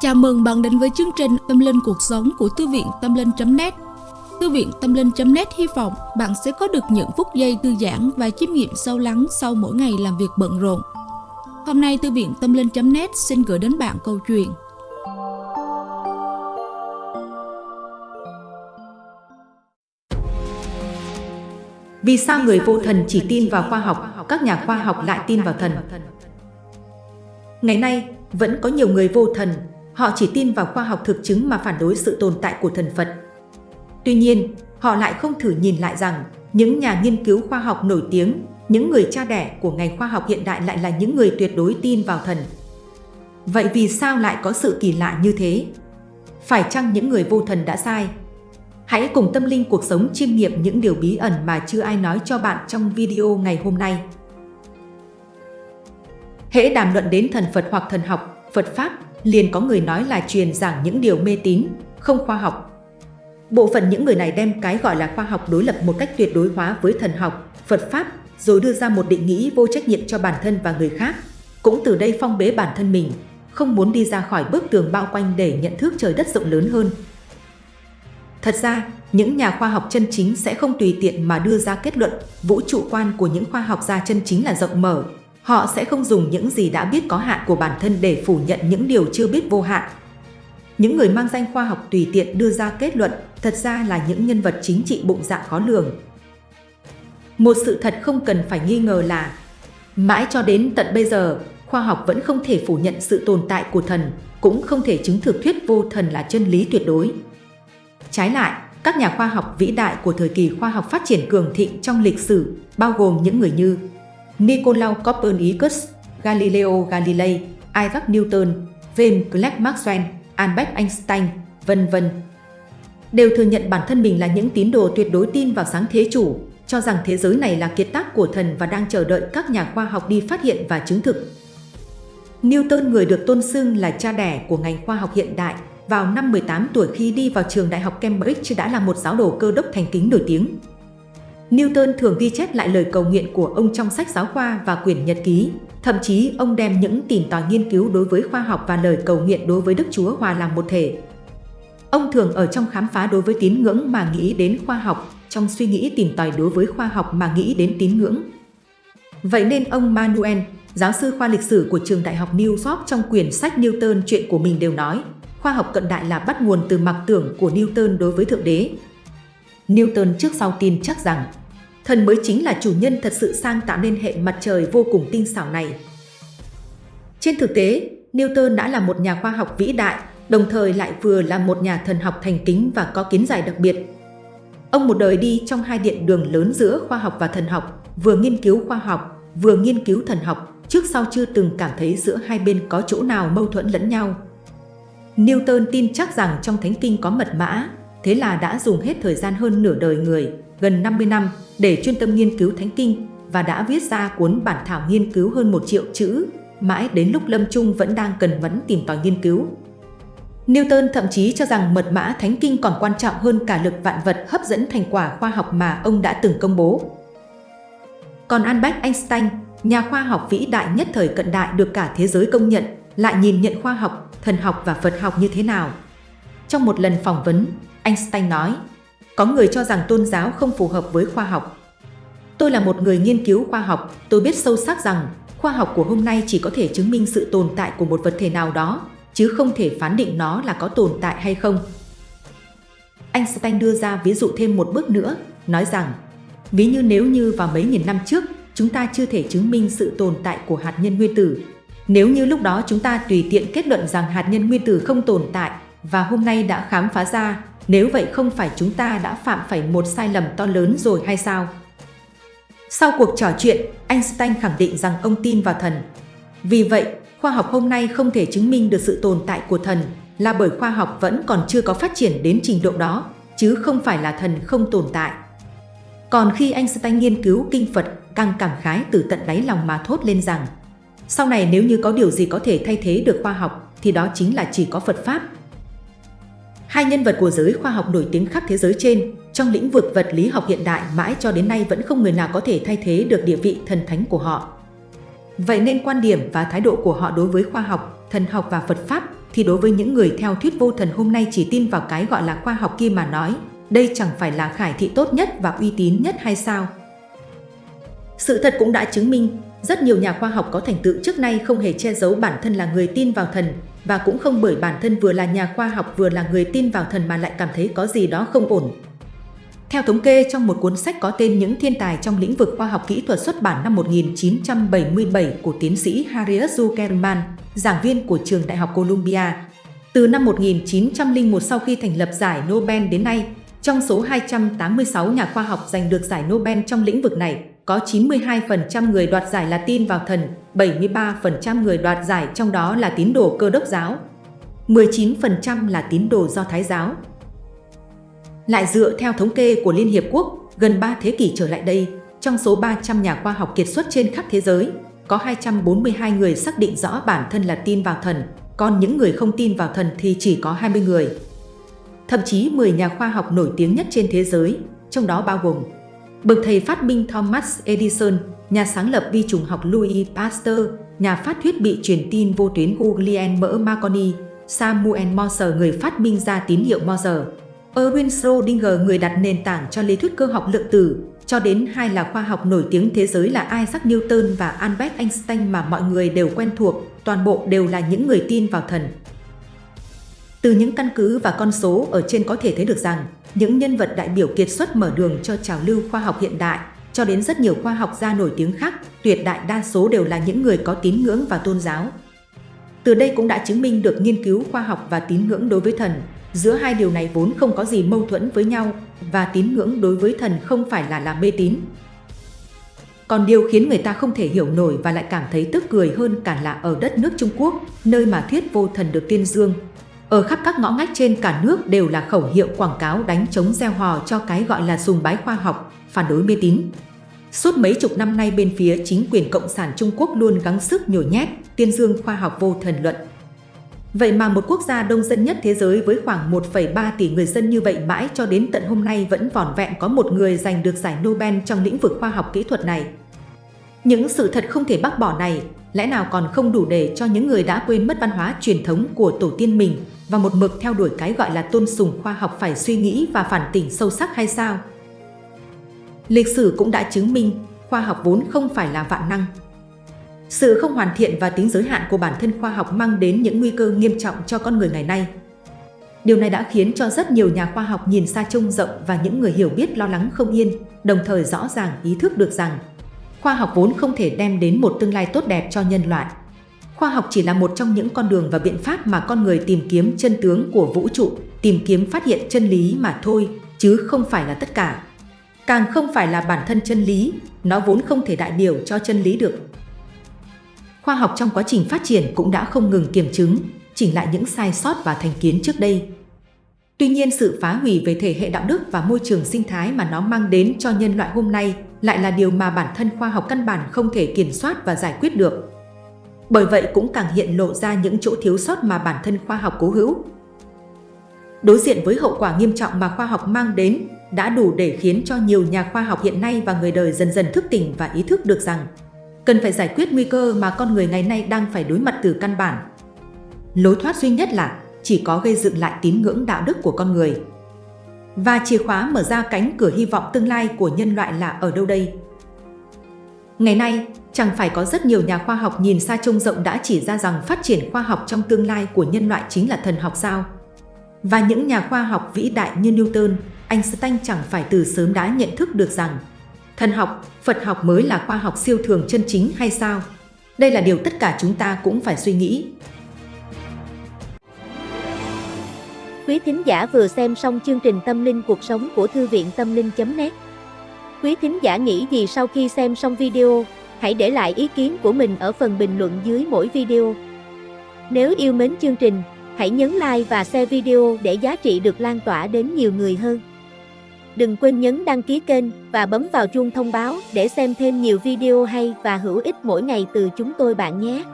Chào mừng bạn đến với chương trình Tâm Linh Cuộc Sống của Thư viện Tâm Linh.net Thư viện Tâm Linh.net hy vọng bạn sẽ có được những phút giây thư giãn và chiêm nghiệm sâu lắng sau mỗi ngày làm việc bận rộn. Hôm nay Thư viện Tâm Linh.net xin gửi đến bạn câu chuyện Vì sao người vô thần chỉ tin vào khoa học, các nhà khoa học lại tin vào thần? Ngày nay, vẫn có nhiều người vô thần, họ chỉ tin vào khoa học thực chứng mà phản đối sự tồn tại của thần Phật. Tuy nhiên, họ lại không thử nhìn lại rằng những nhà nghiên cứu khoa học nổi tiếng, những người cha đẻ của ngành khoa học hiện đại lại là những người tuyệt đối tin vào thần. Vậy vì sao lại có sự kỳ lạ như thế? Phải chăng những người vô thần đã sai? Hãy cùng tâm linh cuộc sống chiêm nghiệm những điều bí ẩn mà chưa ai nói cho bạn trong video ngày hôm nay. Hễ đàm luận đến thần Phật hoặc thần học, Phật Pháp, liền có người nói là truyền giảng những điều mê tín, không khoa học. Bộ phận những người này đem cái gọi là khoa học đối lập một cách tuyệt đối hóa với thần học, Phật Pháp, rồi đưa ra một định nghĩa vô trách nhiệm cho bản thân và người khác. Cũng từ đây phong bế bản thân mình, không muốn đi ra khỏi bức tường bao quanh để nhận thức trời đất rộng lớn hơn. Thật ra, những nhà khoa học chân chính sẽ không tùy tiện mà đưa ra kết luận, vũ trụ quan của những khoa học gia chân chính là rộng mở, Họ sẽ không dùng những gì đã biết có hạn của bản thân để phủ nhận những điều chưa biết vô hạn. Những người mang danh khoa học tùy tiện đưa ra kết luận thật ra là những nhân vật chính trị bụng dạ khó lường. Một sự thật không cần phải nghi ngờ là mãi cho đến tận bây giờ, khoa học vẫn không thể phủ nhận sự tồn tại của thần, cũng không thể chứng thực thuyết vô thần là chân lý tuyệt đối. Trái lại, các nhà khoa học vĩ đại của thời kỳ khoa học phát triển cường thịnh trong lịch sử, bao gồm những người như Nicolaus Copernicus, Galileo Galilei, Isaac Newton, James Clerk Maxwell, Albert Einstein, vân vân đều thừa nhận bản thân mình là những tín đồ tuyệt đối tin vào sáng thế chủ, cho rằng thế giới này là kiệt tác của thần và đang chờ đợi các nhà khoa học đi phát hiện và chứng thực. Newton người được tôn xưng là cha đẻ của ngành khoa học hiện đại, vào năm 18 tuổi khi đi vào trường đại học Cambridge đã là một giáo đồ cơ đốc thành kính nổi tiếng. Newton thường ghi chép lại lời cầu nguyện của ông trong sách giáo khoa và quyển nhật ký. Thậm chí ông đem những tìm tòi nghiên cứu đối với khoa học và lời cầu nguyện đối với Đức Chúa hòa làm một thể. Ông thường ở trong khám phá đối với tín ngưỡng mà nghĩ đến khoa học, trong suy nghĩ tìm tòi đối với khoa học mà nghĩ đến tín ngưỡng. Vậy nên ông Manuel, giáo sư khoa lịch sử của trường đại học New York trong quyển sách Newton chuyện của mình đều nói, khoa học cận đại là bắt nguồn từ mặc tưởng của Newton đối với Thượng Đế. Newton trước sau tin chắc rằng thần mới chính là chủ nhân thật sự sang tạo nên hệ mặt trời vô cùng tinh xảo này. Trên thực tế, Newton đã là một nhà khoa học vĩ đại, đồng thời lại vừa là một nhà thần học thành kính và có kiến giải đặc biệt. Ông một đời đi trong hai điện đường lớn giữa khoa học và thần học, vừa nghiên cứu khoa học, vừa nghiên cứu thần học, trước sau chưa từng cảm thấy giữa hai bên có chỗ nào mâu thuẫn lẫn nhau. Newton tin chắc rằng trong Thánh Kinh có mật mã, thế là đã dùng hết thời gian hơn nửa đời người, gần 50 năm, để chuyên tâm nghiên cứu Thánh Kinh và đã viết ra cuốn bản thảo nghiên cứu hơn một triệu chữ, mãi đến lúc lâm chung vẫn đang cần mẫn tìm tòi nghiên cứu. Newton thậm chí cho rằng mật mã Thánh Kinh còn quan trọng hơn cả lực vạn vật hấp dẫn thành quả khoa học mà ông đã từng công bố. Còn Albert Einstein, nhà khoa học vĩ đại nhất thời cận đại được cả thế giới công nhận, lại nhìn nhận khoa học, thần học và Phật học như thế nào. Trong một lần phỏng vấn, Einstein nói, có người cho rằng tôn giáo không phù hợp với khoa học. Tôi là một người nghiên cứu khoa học, tôi biết sâu sắc rằng khoa học của hôm nay chỉ có thể chứng minh sự tồn tại của một vật thể nào đó, chứ không thể phán định nó là có tồn tại hay không. Einstein đưa ra ví dụ thêm một bước nữa, nói rằng ví như nếu như vào mấy nghìn năm trước chúng ta chưa thể chứng minh sự tồn tại của hạt nhân nguyên tử. Nếu như lúc đó chúng ta tùy tiện kết luận rằng hạt nhân nguyên tử không tồn tại và hôm nay đã khám phá ra nếu vậy không phải chúng ta đã phạm phải một sai lầm to lớn rồi hay sao? Sau cuộc trò chuyện, Einstein khẳng định rằng ông tin vào thần. Vì vậy, khoa học hôm nay không thể chứng minh được sự tồn tại của thần là bởi khoa học vẫn còn chưa có phát triển đến trình độ đó, chứ không phải là thần không tồn tại. Còn khi Einstein nghiên cứu kinh Phật, càng cảm khái từ tận đáy lòng mà thốt lên rằng sau này nếu như có điều gì có thể thay thế được khoa học thì đó chính là chỉ có Phật Pháp Hai nhân vật của giới khoa học nổi tiếng khắp thế giới trên, trong lĩnh vực vật lý học hiện đại mãi cho đến nay vẫn không người nào có thể thay thế được địa vị thần thánh của họ. Vậy nên quan điểm và thái độ của họ đối với khoa học, thần học và Phật Pháp thì đối với những người theo thuyết vô thần hôm nay chỉ tin vào cái gọi là khoa học kia mà nói, đây chẳng phải là khải thị tốt nhất và uy tín nhất hay sao? Sự thật cũng đã chứng minh, rất nhiều nhà khoa học có thành tựu trước nay không hề che giấu bản thân là người tin vào thần, và cũng không bởi bản thân vừa là nhà khoa học vừa là người tin vào thần mà lại cảm thấy có gì đó không ổn. Theo thống kê trong một cuốn sách có tên Những thiên tài trong lĩnh vực khoa học kỹ thuật xuất bản năm 1977 của tiến sĩ Harriet Zuckerman, giảng viên của trường Đại học Columbia, từ năm 1901 sau khi thành lập giải Nobel đến nay, trong số 286 nhà khoa học giành được giải Nobel trong lĩnh vực này, có 92% người đoạt giải là tin vào thần, 73% người đoạt giải trong đó là tín đồ cơ đốc giáo, 19% là tín đồ do Thái giáo. Lại dựa theo thống kê của Liên Hiệp Quốc, gần 3 thế kỷ trở lại đây, trong số 300 nhà khoa học kiệt xuất trên khắp thế giới, có 242 người xác định rõ bản thân là tin vào thần, còn những người không tin vào thần thì chỉ có 20 người. Thậm chí 10 nhà khoa học nổi tiếng nhất trên thế giới, trong đó bao gồm Bậc thầy phát minh Thomas Edison, nhà sáng lập vi trùng học Louis Pasteur, nhà phát thuyết bị truyền tin vô tuyến Guglielmo Mỡ Marconi, Samuel Morse người phát minh ra tín hiệu Morse, Erwin Schrödinger người đặt nền tảng cho lý thuyết cơ học lượng tử, cho đến hai là khoa học nổi tiếng thế giới là Isaac Newton và Albert Einstein mà mọi người đều quen thuộc, toàn bộ đều là những người tin vào thần. Từ những căn cứ và con số ở trên có thể thấy được rằng, những nhân vật đại biểu kiệt xuất mở đường cho trào lưu khoa học hiện đại, cho đến rất nhiều khoa học gia nổi tiếng khác, tuyệt đại đa số đều là những người có tín ngưỡng và tôn giáo. Từ đây cũng đã chứng minh được nghiên cứu khoa học và tín ngưỡng đối với thần, giữa hai điều này vốn không có gì mâu thuẫn với nhau và tín ngưỡng đối với thần không phải là làm mê tín. Còn điều khiến người ta không thể hiểu nổi và lại cảm thấy tức cười hơn cả là ở đất nước Trung Quốc, nơi mà thuyết vô thần được tiên dương, ở khắp các ngõ ngách trên cả nước đều là khẩu hiệu quảng cáo đánh chống gieo hò cho cái gọi là sùng bái khoa học, phản đối mê tín. Suốt mấy chục năm nay bên phía chính quyền Cộng sản Trung Quốc luôn gắng sức nhồi nhét, tiên dương khoa học vô thần luận. Vậy mà một quốc gia đông dân nhất thế giới với khoảng 1,3 tỷ người dân như vậy mãi cho đến tận hôm nay vẫn vỏn vẹn có một người giành được giải Nobel trong lĩnh vực khoa học kỹ thuật này. Những sự thật không thể bác bỏ này lẽ nào còn không đủ để cho những người đã quên mất văn hóa truyền thống của tổ tiên mình và một mực theo đuổi cái gọi là tôn sùng khoa học phải suy nghĩ và phản tỉnh sâu sắc hay sao? Lịch sử cũng đã chứng minh khoa học vốn không phải là vạn năng. Sự không hoàn thiện và tính giới hạn của bản thân khoa học mang đến những nguy cơ nghiêm trọng cho con người ngày nay. Điều này đã khiến cho rất nhiều nhà khoa học nhìn xa trông rộng và những người hiểu biết lo lắng không yên, đồng thời rõ ràng ý thức được rằng khoa học vốn không thể đem đến một tương lai tốt đẹp cho nhân loại. Khoa học chỉ là một trong những con đường và biện pháp mà con người tìm kiếm chân tướng của vũ trụ, tìm kiếm phát hiện chân lý mà thôi, chứ không phải là tất cả. Càng không phải là bản thân chân lý, nó vốn không thể đại biểu cho chân lý được. Khoa học trong quá trình phát triển cũng đã không ngừng kiểm chứng, chỉnh lại những sai sót và thành kiến trước đây. Tuy nhiên sự phá hủy về thể hệ đạo đức và môi trường sinh thái mà nó mang đến cho nhân loại hôm nay lại là điều mà bản thân khoa học căn bản không thể kiểm soát và giải quyết được. Bởi vậy cũng càng hiện lộ ra những chỗ thiếu sót mà bản thân khoa học cố hữu. Đối diện với hậu quả nghiêm trọng mà khoa học mang đến đã đủ để khiến cho nhiều nhà khoa học hiện nay và người đời dần dần thức tỉnh và ý thức được rằng cần phải giải quyết nguy cơ mà con người ngày nay đang phải đối mặt từ căn bản. Lối thoát duy nhất là chỉ có gây dựng lại tín ngưỡng đạo đức của con người. Và chìa khóa mở ra cánh cửa hy vọng tương lai của nhân loại là ở đâu đây? Ngày nay, chẳng phải có rất nhiều nhà khoa học nhìn xa trông rộng đã chỉ ra rằng phát triển khoa học trong tương lai của nhân loại chính là thần học sao? Và những nhà khoa học vĩ đại như Newton, Einstein chẳng phải từ sớm đã nhận thức được rằng thần học, Phật học mới là khoa học siêu thường chân chính hay sao? Đây là điều tất cả chúng ta cũng phải suy nghĩ. Quý thính giả vừa xem xong chương trình Tâm linh cuộc sống của Thư viện Tâm linh.net Quý thính giả nghĩ gì sau khi xem xong video? Hãy để lại ý kiến của mình ở phần bình luận dưới mỗi video. Nếu yêu mến chương trình, hãy nhấn like và share video để giá trị được lan tỏa đến nhiều người hơn. Đừng quên nhấn đăng ký kênh và bấm vào chuông thông báo để xem thêm nhiều video hay và hữu ích mỗi ngày từ chúng tôi bạn nhé.